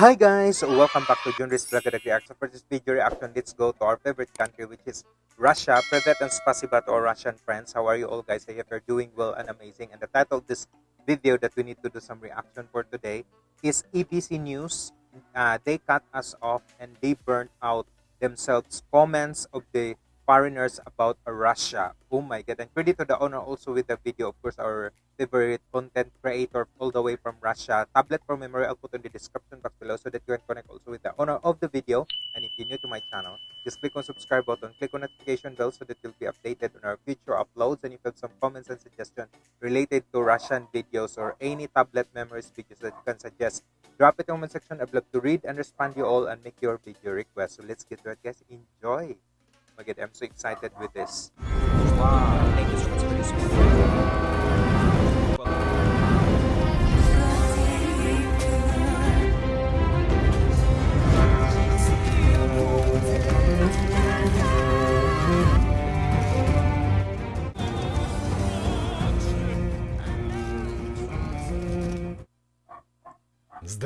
Hi guys, welcome back to Junris Vlog Reaction. For this video reaction, let's go to our favorite country which is Russia. Privet and spasiba to our Russian friends. How are you all guys? I hope you're doing well and amazing. And the title of this video that we need to do some reaction for today is EBC News. Uh, they cut us off and they burnt out themselves comments of the foreigners about Russia. Oh my god. And credit to the owner also with the video. Of course, our favorite content creator all the way from Russia. Tablet for memory, I'll put in the description box below so that you can connect also with the owner of the video. And if you're new to my channel, just click on subscribe button, click on notification bell so that you'll be updated on our future uploads. And if you have some comments and suggestions related to Russian videos or any tablet memories videos that you can suggest, drop it in the comment section. I'd love to read and respond you all and make your video request. So let's get to it, guys. Enjoy! I'm so excited with this. Wow, thank you so much for this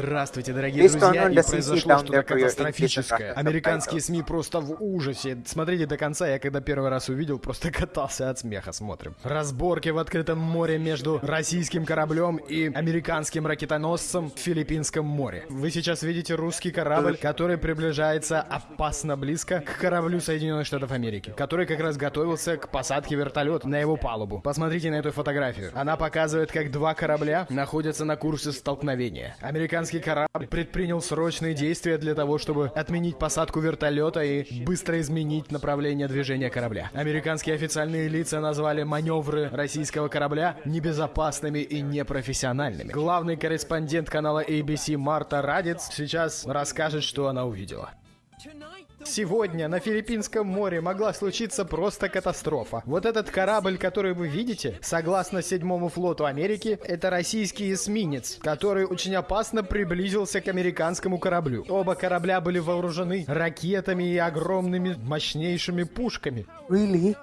Здравствуйте, дорогие друзья, и произошло что-то катастрофическое. Американские СМИ просто в ужасе. Смотрите до конца, я когда первый раз увидел, просто катался от смеха, смотрим. Разборки в открытом море между российским кораблем и американским ракетоносцем в Филиппинском море. Вы сейчас видите русский корабль, который приближается опасно близко к кораблю Соединенных Штатов Америки, который как раз готовился к посадке вертолета на его палубу. Посмотрите на эту фотографию. Она показывает, как два корабля находятся на курсе столкновения. Американский американский корабль предпринял срочные действия для того, чтобы отменить посадку вертолета и быстро изменить направление движения корабля. Американские официальные лица назвали маневры российского корабля небезопасными и непрофессиональными. Главный корреспондент канала ABC Марта Радец сейчас расскажет, что она увидела. Сегодня на Филиппинском море могла случиться просто катастрофа. Вот этот корабль, который вы видите, согласно седьмому флоту Америки, это российский эсминец, который очень опасно приблизился к американскому кораблю. Оба корабля были вооружены ракетами и огромными мощнейшими пушками. Really?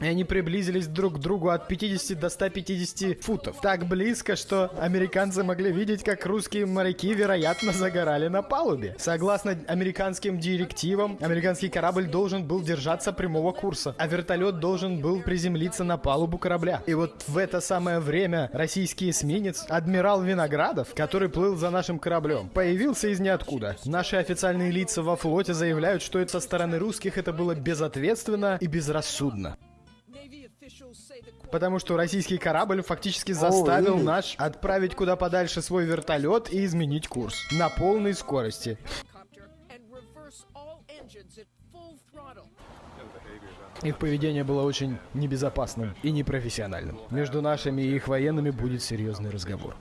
И они приблизились друг к другу от 50 до 150 футов. Так близко, что американцы могли видеть, как русские моряки, вероятно, загорали на палубе. Согласно американским директивам, американский корабль должен был держаться прямого курса, а вертолет должен был приземлиться на палубу корабля. И вот в это самое время российский эсминец, адмирал Виноградов, который плыл за нашим кораблем, появился из ниоткуда. Наши официальные лица во флоте заявляют, что это со стороны русских это было безответственно и безрассудно. Потому что российский корабль фактически заставил наш отправить куда подальше свой вертолет и изменить курс на полной скорости. Их поведение было очень небезопасным и непрофессиональным. Между нашими и их военными будет серьезный разговор.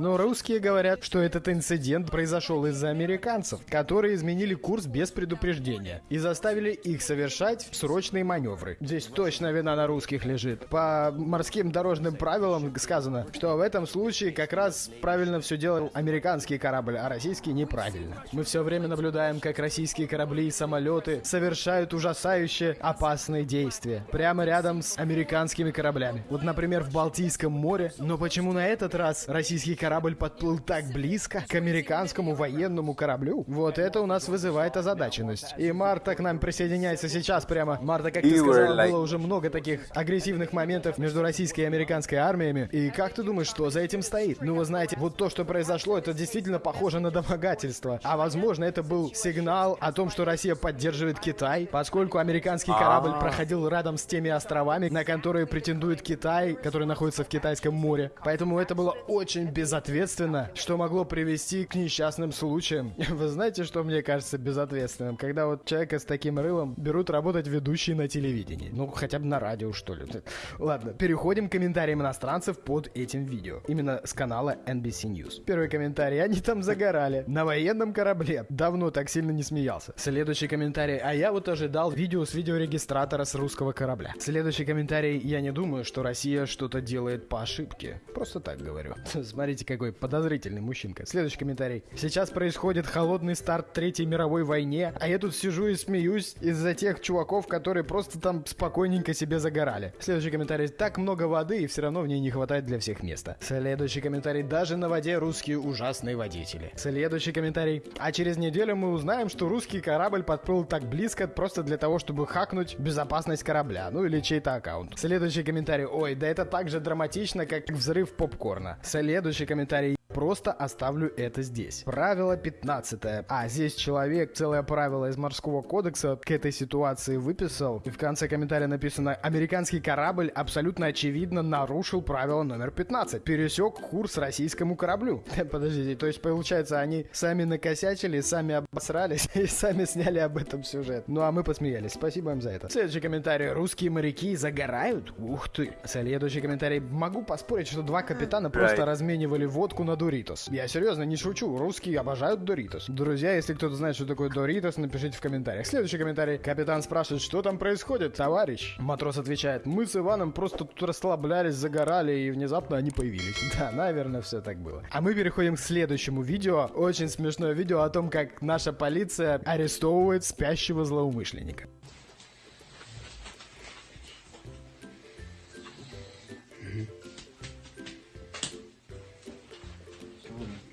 Но русские говорят, что этот инцидент произошел из-за американцев, которые изменили курс без предупреждения и заставили их совершать срочные маневры. Здесь точно вина на русских лежит. По морским дорожным правилам сказано, что в этом случае как раз правильно все делал американский корабль, а российский неправильно. Мы все время наблюдаем, как российские корабли и самолеты совершают ужасающие опасные действия прямо рядом с американскими кораблями. Вот, например, в Балтийском море. Но почему на этот раз российский корабль подплыл так близко к американскому военному кораблю, вот это у нас вызывает озадаченность. И Марта к нам присоединяется сейчас прямо. Марта, как ты сказала, like... было уже много таких агрессивных моментов между российской и американской армиями. И как ты думаешь, что за этим стоит? Ну, вы знаете, вот то, что произошло, это действительно похоже на домогательство. А возможно, это был сигнал о том, что Россия поддерживает Китай, поскольку американский корабль а. проходил рядом с теми островами, на которые претендует Китай, который находится в Китайском море. Поэтому это было очень без безответственно, что могло привести к несчастным случаям. Вы знаете, что мне кажется безответственным? Когда вот человека с таким рылом берут работать ведущие на телевидении. Ну, хотя бы на радио, что ли. Ладно, переходим к комментариям иностранцев под этим видео. Именно с канала NBC News. Первый комментарий. Они там загорали. На военном корабле. Давно так сильно не смеялся. Следующий комментарий. А я вот ожидал видео с видеорегистратора с русского корабля. Следующий комментарий. Я не думаю, что Россия что-то делает по ошибке. Просто так говорю. Смотрите Смотрите, какой подозрительный мужчинка. Следующий комментарий. Сейчас происходит холодный старт Третьей мировой войне, а я тут сижу и смеюсь из-за тех чуваков, которые просто там спокойненько себе загорали. Следующий комментарий. Так много воды, и все равно в ней не хватает для всех места. Следующий комментарий. Даже на воде русские ужасные водители. Следующий комментарий. А через неделю мы узнаем, что русский корабль подплыл так близко просто для того, чтобы хакнуть безопасность корабля. Ну или чей-то аккаунт. Следующий комментарий. Ой, да это так же драматично, как взрыв попкорна. Следующий комментарий. Просто оставлю это здесь. Правило 15. А, здесь человек целое правило из морского кодекса к этой ситуации выписал. И в конце комментария написано «Американский корабль абсолютно очевидно нарушил правило номер 15. Пересек курс российскому кораблю». Подождите, то есть получается они сами накосячили, сами обосрались и сами сняли об этом сюжет. Ну а мы посмеялись. Спасибо им за это. Следующий комментарий. Русские моряки загорают? Ух ты. Следующий комментарий. Могу поспорить, что два капитана просто разменивали водку на Доритос. Я серьезно не шучу, русские обожают Доритос. Друзья, если кто-то знает, что такое Доритос, напишите в комментариях. Следующий комментарий. Капитан спрашивает, что там происходит, товарищ? Матрос отвечает, мы с Иваном просто тут расслаблялись, загорали, и внезапно они появились. Да, наверное, все так было. А мы переходим к следующему видео. Очень смешное видео о том, как наша полиция арестовывает спящего злоумышленника.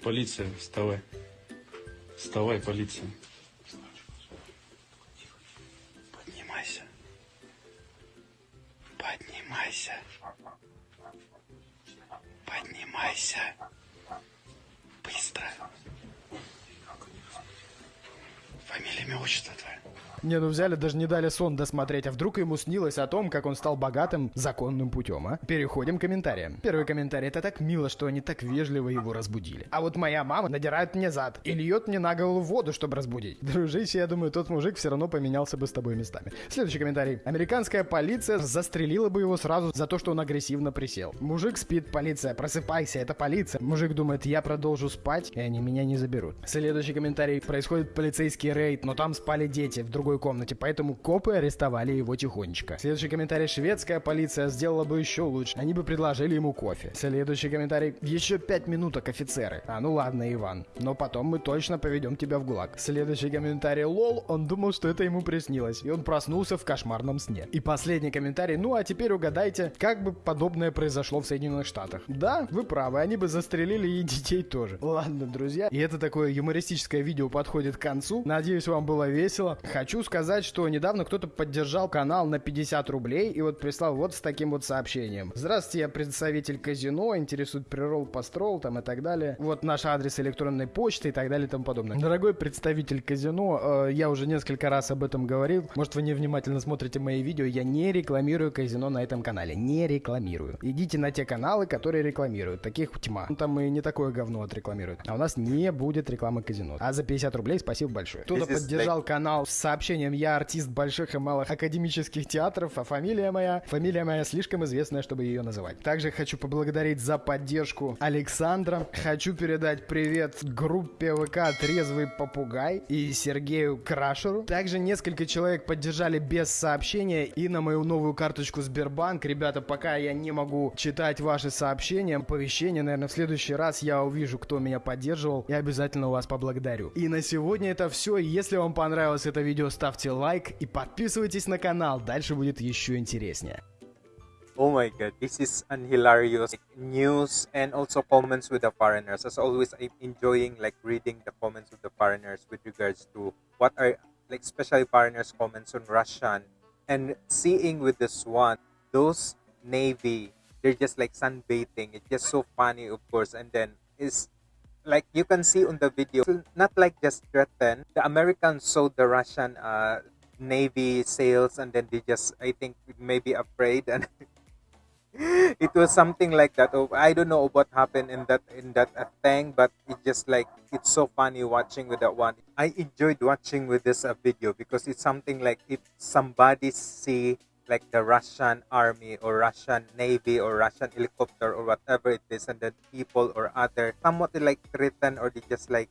Полиция, вставай. Вставай, полиция. Поднимайся. Поднимайся. Поднимайся. Быстро. Фамилия, имя, отчество твое. Не, ну взяли, даже не дали сон досмотреть, а вдруг ему снилось о том, как он стал богатым законным путем, а? Переходим к комментариям. Первый комментарий, это так мило, что они так вежливо его разбудили. А вот моя мама надирает мне зад и льет мне на голову воду, чтобы разбудить. Дружище, я думаю, тот мужик все равно поменялся бы с тобой местами. Следующий комментарий. Американская полиция застрелила бы его сразу за то, что он агрессивно присел. Мужик спит, полиция, просыпайся, это полиция. Мужик думает, я продолжу спать, и они меня не заберут. Следующий комментарий. Происходит полицейский рейд, но там спали дети в другой комнате, поэтому копы арестовали его тихонечко. Следующий комментарий. Шведская полиция сделала бы еще лучше. Они бы предложили ему кофе. Следующий комментарий. Еще пять минуток, офицеры. А ну ладно, Иван. Но потом мы точно поведем тебя в ГУЛАГ. Следующий комментарий. Лол, он думал, что это ему приснилось. И он проснулся в кошмарном сне. И последний комментарий. Ну а теперь угадайте, как бы подобное произошло в Соединенных Штатах. Да, вы правы, они бы застрелили и детей тоже. Ладно, друзья. И это такое юмористическое видео подходит к концу. Надеюсь, вам было весело. Хочу сказать, что недавно кто-то поддержал канал на 50 рублей и вот прислал вот с таким вот сообщением. Здравствуйте, я представитель казино, интересует прирол, построл там и так далее. Вот наш адрес электронной почты и так далее и тому подобное. Дорогой представитель казино, э, я уже несколько раз об этом говорил. Может, вы невнимательно смотрите мои видео. Я не рекламирую казино на этом канале. Не рекламирую. Идите на те каналы, которые рекламируют. Таких тьма. Ну, там и не такое говно отрекламируют. А у нас не будет рекламы казино. А за 50 рублей спасибо большое. Кто-то поддержал канал с сообщением «Я артист больших и малых академических театров, а фамилия моя...» Фамилия моя слишком известная, чтобы ее называть. Также хочу поблагодарить за поддержку Александра. Хочу передать привет группе ВК «Трезвый попугай» и Сергею Крашеру. Также несколько человек поддержали без сообщения и на мою новую карточку Сбербанк. Ребята, пока я не могу читать ваши сообщения, оповещения, наверное, в следующий раз я увижу, кто меня поддерживал, и обязательно у вас поблагодарю. И на сегодня это все. Если вам понравилось это видео, ставьте лайк и подписывайтесь на канал. Дальше будет еще интереснее. Oh my god, this is an hilarious like, news and also comments with the foreigners. As always, I'm enjoying like reading the comments of the foreigners with regards to what are like especially foreigners' comments on Russian and seeing with this one those navy they're just like sunbathing. It's just so funny, of course, and then is like you can see on the video, not like just threaten. The Americans saw the Russian uh, navy sails, and then they just I think maybe afraid and. it was something like that. Oh, I don't know what happened in that in that uh, thing, but it just like it's so funny watching with that one. I enjoyed watching with this uh, video because it's something like if somebody see like the Russian army or Russian navy or Russian helicopter or whatever it is, and then people or other somewhat like threaten or they just like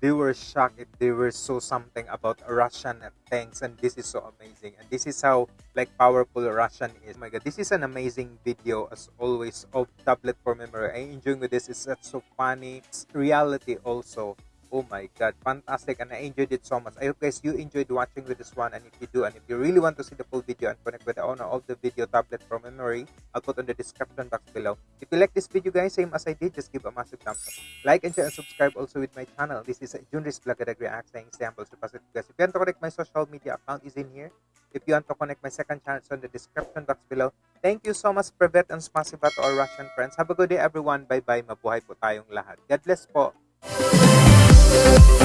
they were shocked if they were so something about Russian things and this is so amazing and this is how like powerful Russian is. Oh my god, this is an amazing video as always of tablet for memory. I enjoying with this. It's so funny. It's reality also. Oh my god, fantastic and I enjoyed it so much. I hope guys you enjoyed watching with this one and if you do and if you really want to see the full video and connect with the owner of the video tablet from memory, I'll put on the description box below. If you like this video guys, same as I did, just give a massive thumbs up. Like and share and subscribe also with my channel. This is Junris Vlog React saying samples to positive guys. If you want to connect my social media account is in here. If you want to connect my second channel, it's on the description box below. Thank you so much, Privet and Spasiba to our Russian friends. Have a good day everyone. Bye-bye. Mabuhay po tayong lahat. God bless po. Thank